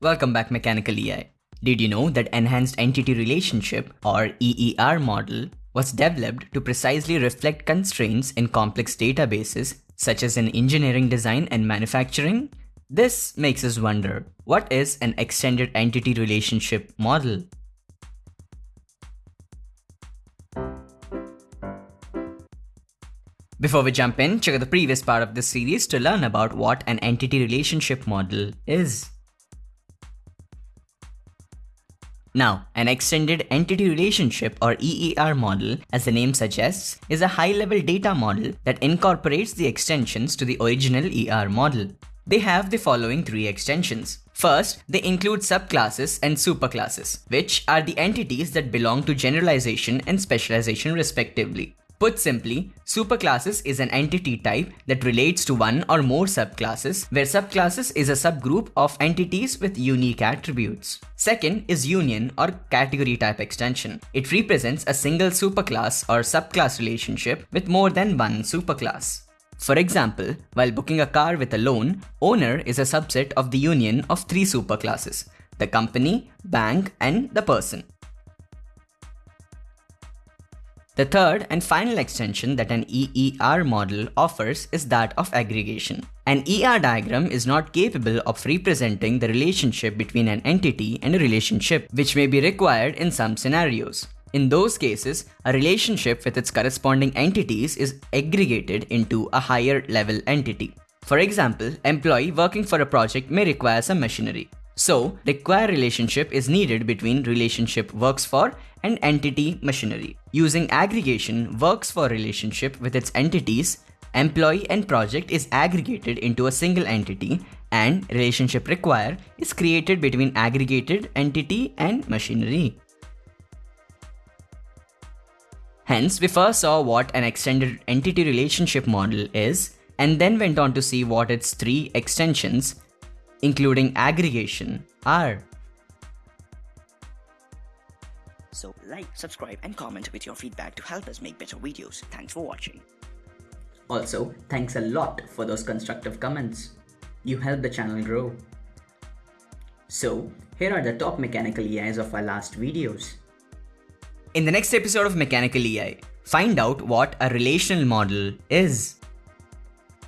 Welcome back Mechanical EI. Did you know that Enhanced Entity Relationship or EER model was developed to precisely reflect constraints in complex databases such as in engineering design and manufacturing? This makes us wonder, what is an extended entity relationship model? Before we jump in, check out the previous part of this series to learn about what an entity relationship model is. Now, an extended entity relationship or EER model, as the name suggests, is a high-level data model that incorporates the extensions to the original ER model. They have the following three extensions. First, they include subclasses and superclasses, which are the entities that belong to generalization and specialization respectively. Put simply, superclasses is an entity type that relates to one or more subclasses, where subclasses is a subgroup of entities with unique attributes. Second is union or category type extension. It represents a single superclass or subclass relationship with more than one superclass. For example, while booking a car with a loan, owner is a subset of the union of three superclasses, the company, bank, and the person. The third and final extension that an EER model offers is that of aggregation. An ER diagram is not capable of representing the relationship between an entity and a relationship, which may be required in some scenarios. In those cases, a relationship with its corresponding entities is aggregated into a higher level entity. For example, employee working for a project may require some machinery. So, require relationship is needed between relationship works for and entity machinery. Using aggregation works for relationship with its entities, employee and project is aggregated into a single entity and relationship require is created between aggregated entity and machinery. Hence, we first saw what an extended entity relationship model is and then went on to see what its three extensions including aggregation, are. So like, subscribe and comment with your feedback to help us make better videos. Thanks for watching. Also, thanks a lot for those constructive comments. You help the channel grow. So, here are the top mechanical EIs of our last videos. In the next episode of Mechanical EI, find out what a relational model is.